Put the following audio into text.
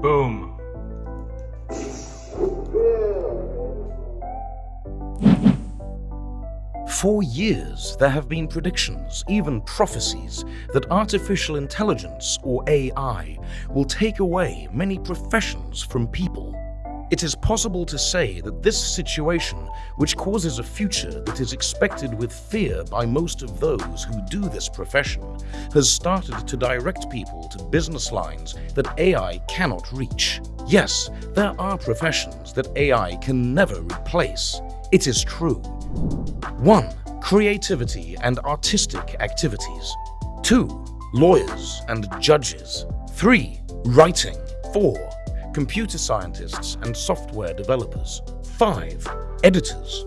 Boom. For years, there have been predictions, even prophecies, that artificial intelligence, or AI, will take away many professions from people. It is possible to say that this situation, which causes a future that is expected with fear by most of those who do this profession, has started to direct people to business lines that AI cannot reach. Yes, there are professions that AI can never replace. It is true. 1. Creativity and artistic activities. 2. Lawyers and judges. 3. Writing. 4. Computer scientists and software developers. 5. Editors.